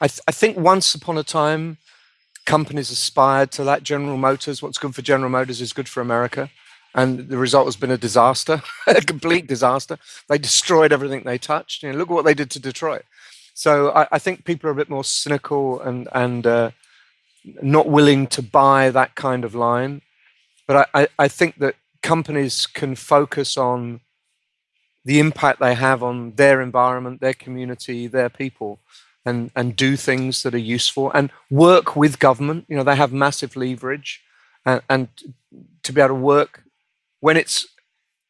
I, th I think once upon a time, companies aspired to that. General Motors, what's good for General Motors is good for America. And the result has been a disaster, a complete disaster. They destroyed everything they touched. You know, look at what they did to Detroit. So I, I think people are a bit more cynical and and uh, not willing to buy that kind of line. But I, I, I think that companies can focus on the impact they have on their environment, their community, their people, and and do things that are useful and work with government. You know, they have massive leverage, and, and to be able to work when it's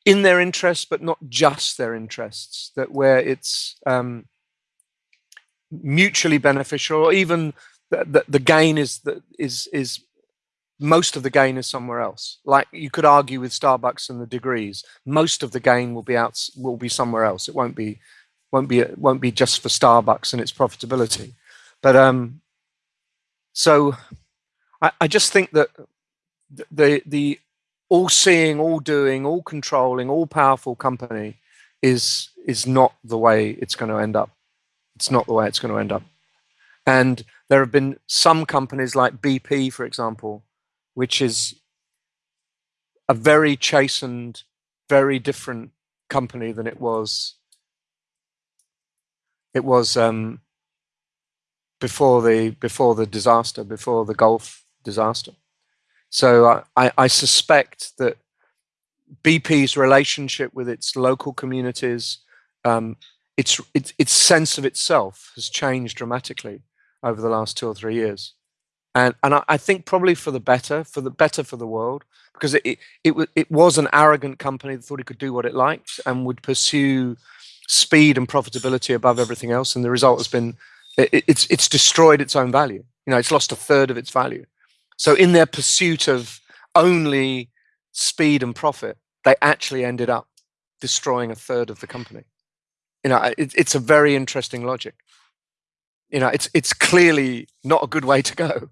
in their interests, but not just their interests. That where it's um, mutually beneficial, or even the, the, the gain is is is most of the gain is somewhere else. Like you could argue with Starbucks and the degrees, most of the gain will be out will be somewhere else. It won't be won't be won't be just for Starbucks and its profitability. But um, so I, I just think that the the all seeing, all doing, all controlling, all powerful company is is not the way it's going to end up. It's not the way it's going to end up. And there have been some companies like BP, for example, which is a very chastened, very different company than it was. It was um, before the before the disaster, before the Gulf disaster. So I, I suspect that BP's relationship with its local communities, um, its, its its sense of itself has changed dramatically over the last two or three years and and I, I, think probably for the better, for the better for the world, because it, it it it was an arrogant company that thought it could do what it liked and would pursue speed and profitability above everything else, and the result has been it, it's it's destroyed its own value. You know, it's lost a third of its value. So in their pursuit of only speed and profit, they actually ended up destroying a third of the company. You know, it, it's a very interesting logic. You know, it's it's clearly not a good way to go.